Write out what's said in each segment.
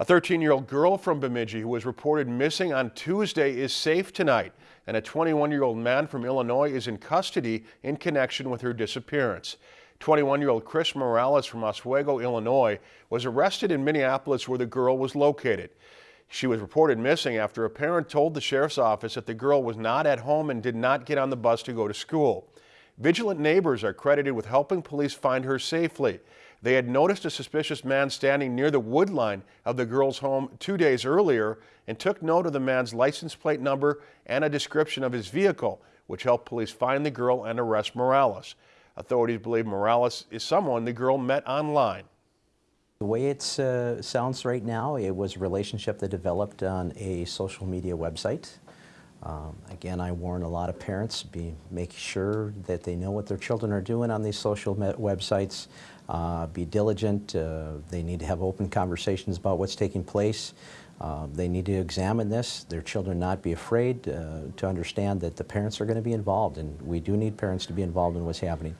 A 13-year-old girl from Bemidji who was reported missing on Tuesday is safe tonight, and a 21-year-old man from Illinois is in custody in connection with her disappearance. 21-year-old Chris Morales from Oswego, Illinois, was arrested in Minneapolis where the girl was located. She was reported missing after a parent told the sheriff's office that the girl was not at home and did not get on the bus to go to school. Vigilant neighbors are credited with helping police find her safely. They had noticed a suspicious man standing near the wood line of the girl's home two days earlier and took note of the man's license plate number and a description of his vehicle, which helped police find the girl and arrest Morales. Authorities believe Morales is someone the girl met online. The way it uh, sounds right now, it was a relationship that developed on a social media website. Um, again, I warn a lot of parents, be make sure that they know what their children are doing on these social websites. Uh, be diligent. Uh, they need to have open conversations about what's taking place. Uh, they need to examine this. Their children not be afraid uh, to understand that the parents are going to be involved, and we do need parents to be involved in what's happening.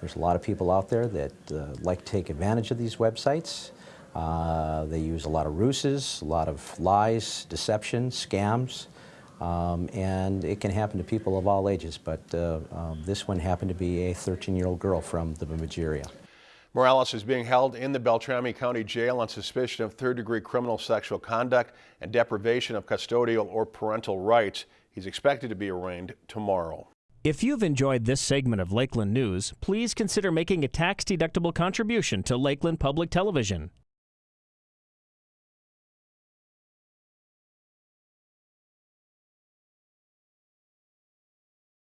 There's a lot of people out there that uh, like to take advantage of these websites. Uh, they use a lot of ruses, a lot of lies, deception, scams. Um, and it can happen to people of all ages, but uh, um, this one happened to be a 13-year-old girl from the Bemidji area. Morales is being held in the Beltrami County Jail on suspicion of third-degree criminal sexual conduct and deprivation of custodial or parental rights. He's expected to be arraigned tomorrow. If you've enjoyed this segment of Lakeland News, please consider making a tax-deductible contribution to Lakeland Public Television.